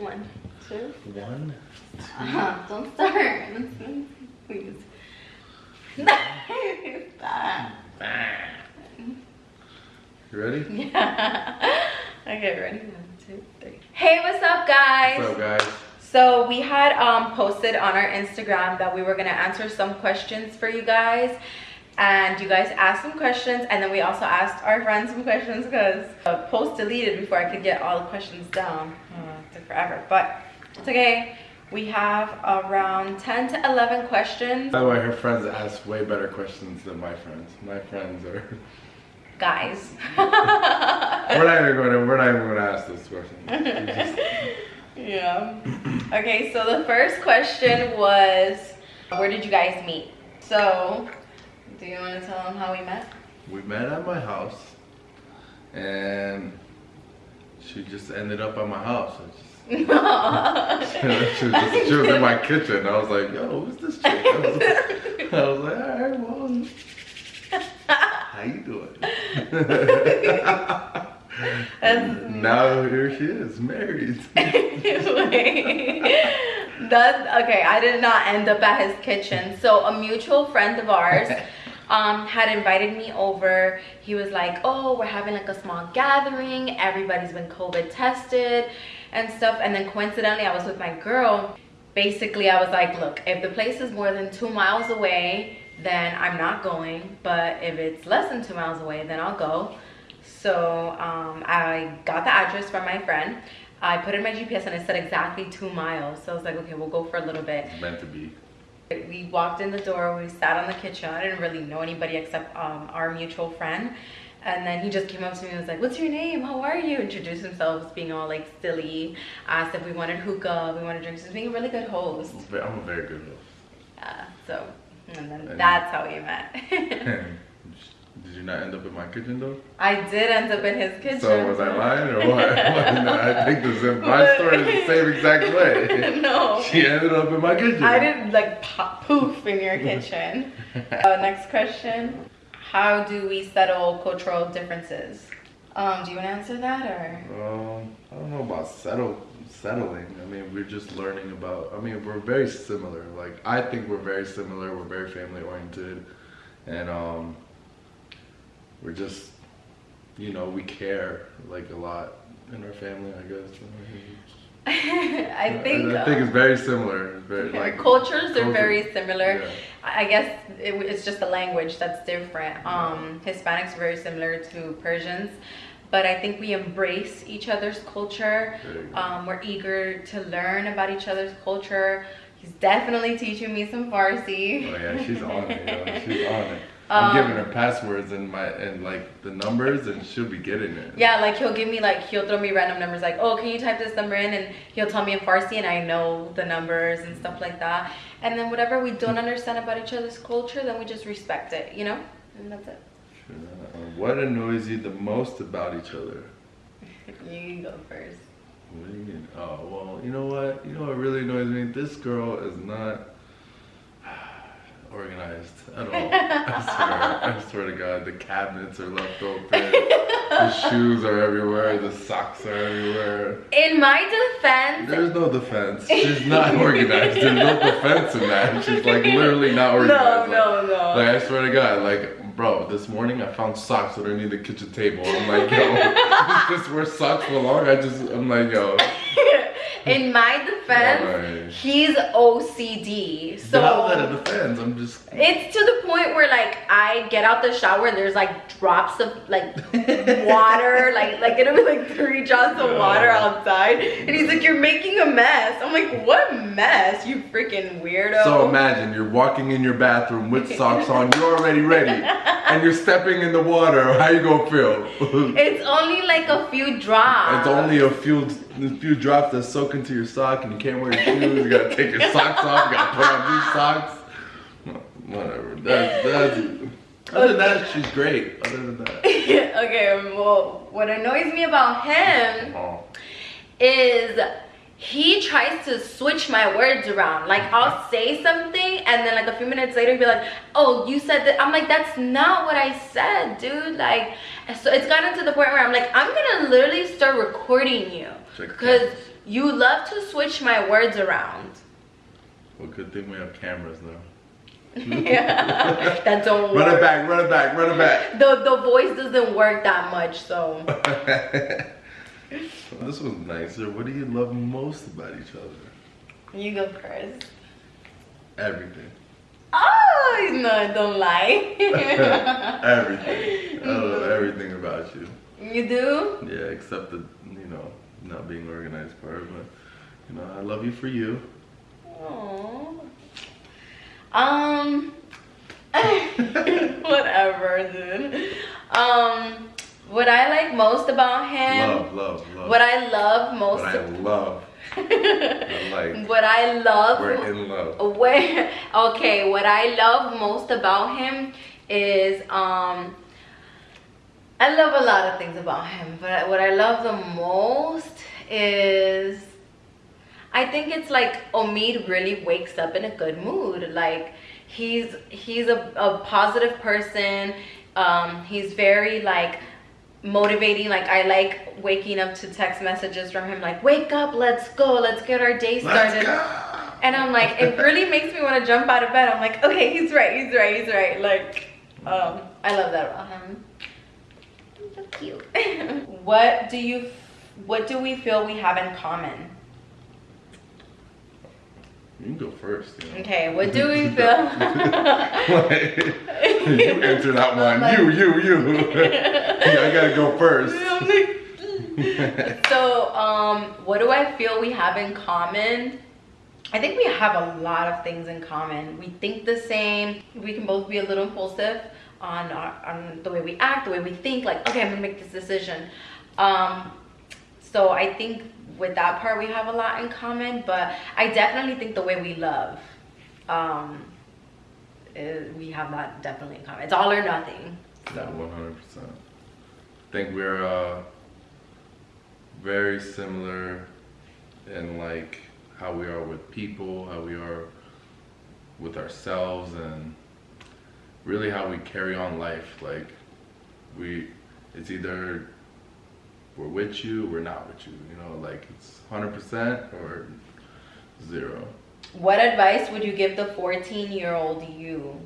One, two. One, Uh-huh. Don't start. Please. Stop. You ready? Yeah. Okay, ready? One, two, three. Hey, what's up, guys? What's up, guys? So we had um, posted on our Instagram that we were gonna answer some questions for you guys. And you guys asked some questions and then we also asked our friends some questions because the post deleted before I could get all the questions down. Forever, but it's okay. We have around 10 to 11 questions. By the way, her friends ask way better questions than my friends. My friends are. Guys. we're not even going to. We're not even going to ask this question. Just- yeah. Okay, so the first question was, where did you guys meet? So, do you want to tell them how we met? we met at my house, and she just ended up at my house. She, was just, she was in my kitchen. I was like, "Yo, who's this chick?" I was, I was like, "All right, well, how you doing?" Now here she is, married. That's okay. I did not end up at his kitchen. So a mutual friend of ours um, had invited me over. He was like, "Oh, we're having like a small gathering. Everybody's been COVID tested and stuff." And then coincidentally, I was with my girl. Basically, I was like, "Look, if the place is more than two miles away, then I'm not going. But if it's less than two miles away, then I'll go." So um, I got the address from my friend. I put in my GPS and it said exactly two miles. So I was like, okay, we'll go for a little bit. It's Meant to be. We walked in the door, we sat on the kitchen. I didn't really know anybody except um, our mutual friend. And then he just came up to me and was like, what's your name? How are you? Introduced himself, being all like silly. Asked if we wanted hookah, we wanted drinks. Just being a really good host. I'm a very good host. Yeah, so, and then And- that's how we met. Did you not end up in my kitchen though? I did end up in his kitchen. So was I lying or what? No, I think the my story is the same exact way. no. She ended up in my kitchen. I didn't like pop, poof in your kitchen. uh, next question. How do we settle cultural differences? Um, do you want to answer that or? Um, I don't know about settle settling. I mean, we're just learning about. I mean, we're very similar. Like I think we're very similar. We're very family oriented, and um, we're just, you know, we care like a lot in our family. I guess. I think, I, think it's very similar. It's very uh, like cultures are culture- very similar. Yeah. I guess it, it's just the language that's different. Um, Hispanics are very similar to Persians, but I think we embrace each other's culture. There you go. Um, we're eager to learn about each other's culture. He's definitely teaching me some Farsi. Oh yeah, she's on it. Yo. She's on it. I'm Um, giving her passwords and my and like the numbers, and she'll be getting it. Yeah, like he'll give me like he'll throw me random numbers like, oh, can you type this number in? And he'll tell me in Farsi, and I know the numbers and stuff like that. And then whatever we don't understand about each other's culture, then we just respect it, you know. And that's it. Uh, what annoys you the most about each other? You can go first. What do you mean? Oh well, you know what? You know what really annoys me? This girl is not organized at all. I swear. I swear to God, the cabinets are left open. the shoes are everywhere. The socks are everywhere. In my defense, There's no defense. She's not organized. There's no defense in that. She's like literally not no, organized. no, no. Like I swear to God, like bro, this morning I found socks underneath the kitchen table. I'm like, yo, this where socks belong. I just, I'm like, yo, In my defense, Alright. he's OCD. So is that a defense? I'm just. It's to the point where like I get out the shower and there's like drops of like water, like like it'll be like three drops of water outside, and he's like, "You're making a mess." I'm like, "What mess? You freaking weirdo!" So imagine you're walking in your bathroom with socks on. You're already ready, and you're stepping in the water. How you gonna feel? it's only like a few drops. It's only a few a few drops that soak into your sock, and you can't wear your shoes. You gotta take your socks off. You gotta put on new socks. Whatever. That's that's. Other than that, she's great. Other than that. okay. Well, what annoys me about him Oh. is he tries to switch my words around. Like I'll say something and then like a few minutes later he'll be like, "Oh, you said that." I'm like, "That's not what I said, dude." Like so it's gotten to the point where I'm like, "I'm going to literally start recording you." Cuz You love to switch my words around. Well, good thing we have cameras though yeah, that don't work. Run it back, run it back, run it back. The the voice doesn't work that much, so. Well, this was nicer. What do you love most about each other? You go first. Everything. Oh no! Don't lie. everything. I love everything about you. you do? Yeah, except the, you know, not being organized part. But, you know, I love you for you. Aww. Um. whatever, dude. Um. What I like most about him. Love, love, love. What I love most. What I love. I like. what I love. We're in love. Where okay, what I love most about him is um I love a lot of things about him, but what I love the most is I think it's like Omid really wakes up in a good mood. Like he's he's a, a positive person. Um he's very like motivating like i like waking up to text messages from him like wake up let's go let's get our day started and I'm like, it really makes me want to jump out of bed. I'm like, okay, he's right, he's right, he's right. Like, um, I love that about him. He's so cute. what do you, what do we feel we have in common? You can go first. You know? Okay, what do we feel? You answer that one. You, you, you. yeah, I gotta go first. so, um, what do I feel we have in common? I think we have a lot of things in common. We think the same. We can both be a little impulsive on our, on the way we act, the way we think. Like, okay, I'm gonna make this decision. Um, so I think with that part we have a lot in common. But I definitely think the way we love, um, is, we have that definitely in common. It's all or nothing. One hundred percent. I think we're uh, very similar in like how we are with people, how we are with ourselves, and really how we carry on life. Like we, it's either we're with you, we're not with you. You know, like it's hundred percent or zero. What advice would you give the 14 year old you?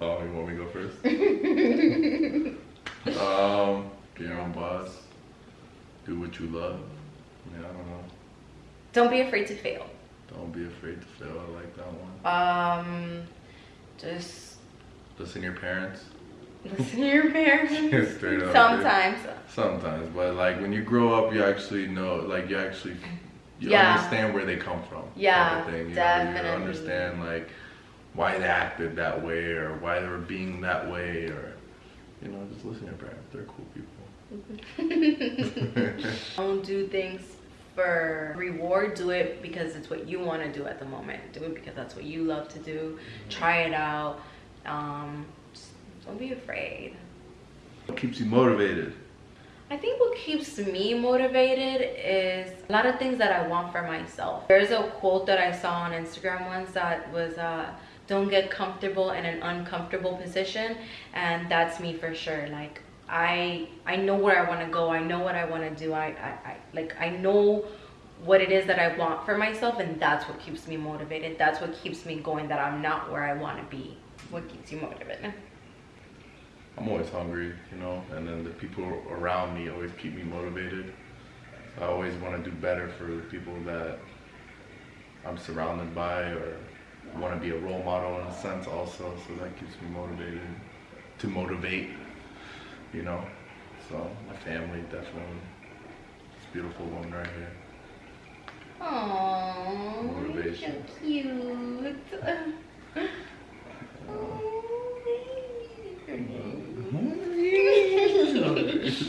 Oh, you want me to go first? um, be your own boss. Do what you love. Yeah, I don't know. Don't be afraid to fail. Don't be afraid to fail. I like that one. Um, just Listen to your parents. Listen to your parents. Straight up. Sometimes. Sometimes, but like when you grow up, you actually know, like you actually, you Yeah. understand where they come from. Yeah, thing. You definitely. Know, you understand like why they acted that way or why they were being that way or, you know, just listen to your parents. They're cool people. Don't do things for reward. Do it because it's what you want to do at the moment. Do it because that's what you love to do. Try it out. Um, don't be afraid. What keeps you motivated? I think what keeps me motivated is a lot of things that I want for myself. There's a quote that I saw on Instagram once that was, uh, don't get comfortable in an uncomfortable position. And that's me for sure. Like, I, I know where I want to go. I know what I want to do. I, I, I, like, I know what it is that I want for myself. And that's what keeps me motivated. That's what keeps me going that I'm not where I want to be. What keeps you motivated? I'm always hungry, you know, and then the people around me always keep me motivated. I always want to do better for the people that I'm surrounded by or want to be a role model in a sense also, so that keeps me motivated to motivate, you know. So my family definitely. This beautiful woman right here. Aww, Motivation. so cute.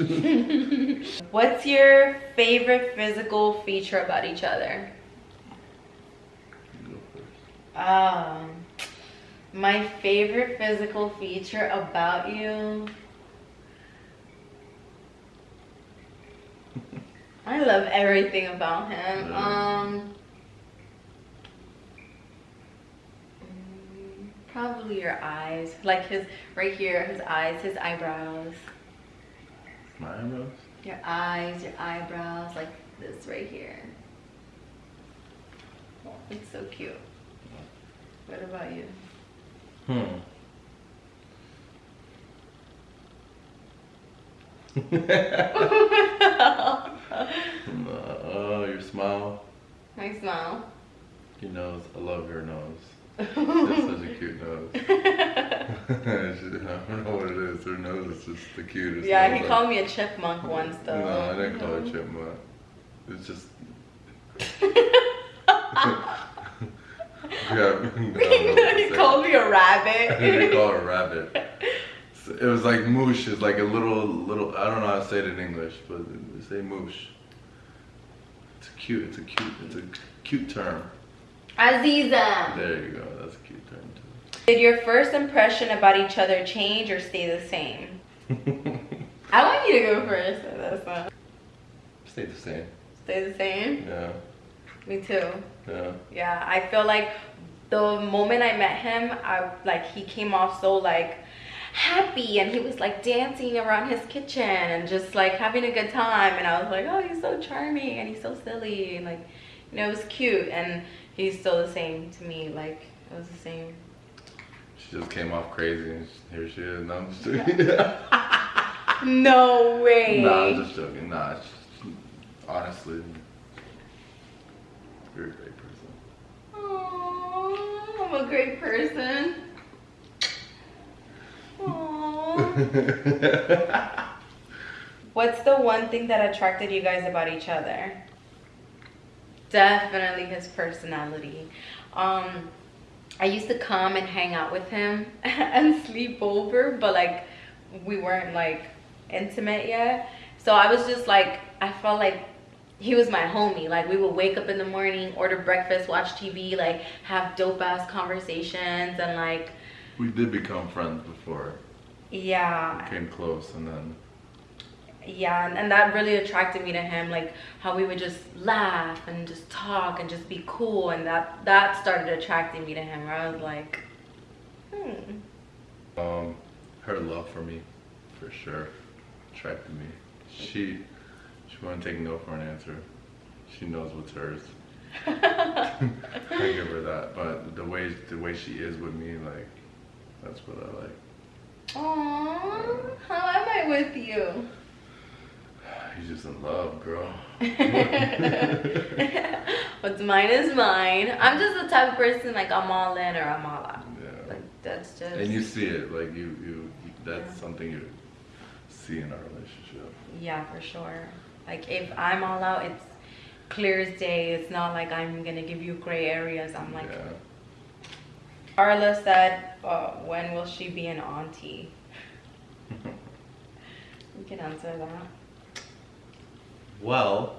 What's your favorite physical feature about each other? You go first. Um, my favorite physical feature about you. I love everything about him. Yeah. Um, probably your eyes, like his right here, his eyes, his eyebrows, My eyebrows? your eyes, your eyebrows, like this right here. It's so cute. What about you? Hmm. oh, your smile, My smile. your nose. I love your nose. She has such a cute nose. I don't know what it is. Her nose is just the cutest. yeah, nose he called me a chipmunk once though. No, I didn't call her chipmunk. It's just. yeah, I don't know what to he called me a rabbit. didn't call her a rabbit. It was like moosh. It's like a little, little. I don't know how to say it in English, but say moosh. It's a cute. It's a cute. It's a cute term. Aziza. There you go. That's a cute term too. Did your first impression about each other change or stay the same? I want you to go first. so That's not. Stay the same. Stay the same. Yeah. Me too. Yeah. Yeah, I feel like the moment I met him, I like he came off so like happy and he was like dancing around his kitchen and just like having a good time and I was like, oh, he's so charming and he's so silly and like, you know, it was cute and he's still the same to me. Like it was the same. She just came off crazy, and here she is. No, I'm just joking. No way. nah, I'm just joking. Nah, she, honestly, you're a great person. Aw, I'm a great person. Aww. What's the one thing that attracted you guys about each other? Definitely his personality. Um, I used to come and hang out with him and sleep over, but like we weren't like intimate yet. So I was just like, I felt like he was my homie. Like we would wake up in the morning, order breakfast, watch TV, like have dope ass conversations, and like we did become friends before. yeah, Came close, and then yeah and, and that really attracted me to him like how we would just laugh and just talk and just be cool and that that started attracting me to him where i was like hmm um, her love for me, for sure, attracted me. She, she wouldn't take no for an answer. She knows what's hers. I give her that, but the way the way she is with me, like, that's what I like. Aww, how am i with you He's just in love, girl. what's mine is mine i'm just the type of person like i'm all in or i'm all out Yeah. like that's just And you see it, like you, you, that's something you see in our relationship. Yeah, for sure. Like if I'm all out, it's clear as day. It's not like I'm gonna give you gray areas. I'm like, yeah. Carla said, uh, when will she be an auntie? You can answer that. Well,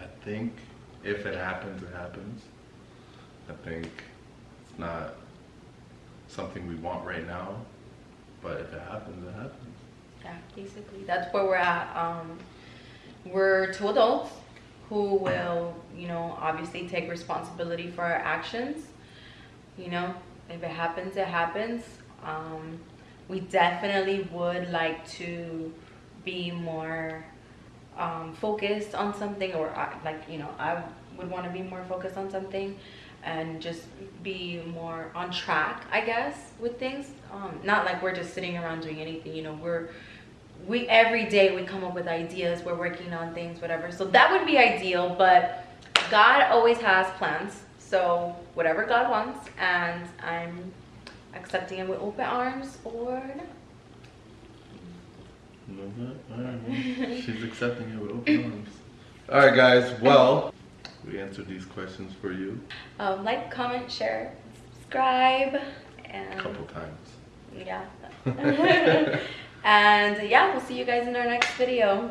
I think if it happens, it happens. I think it's not something we want right now, but if it happens, it happens. Yeah, basically, that's where we're at. Um, we're two adults who will, you know, obviously take responsibility for our actions. You know, if it happens, it happens. Um, we definitely would like to be more um, focused on something, or I, like, you know, I would want to be more focused on something and just be more on track, I guess, with things. Um, not like we're just sitting around doing anything, you know, we're we every day we come up with ideas we're working on things whatever. So that would be ideal but god always has plans. So whatever god wants and i'm accepting it with open arms or not Mhm. Right, she's accepting it with open arms. All right, guys. Well, we answered these questions for you um, like comment share subscribe and a couple times. yeah and yeah we'll see you guys in our next video